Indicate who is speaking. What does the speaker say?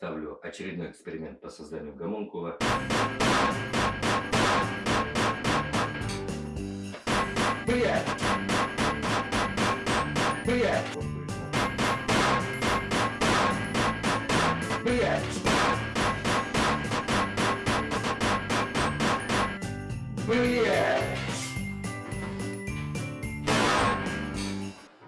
Speaker 1: ставлю очередной эксперимент по созданию гомункула. Привет! Привет! Привет! Привет!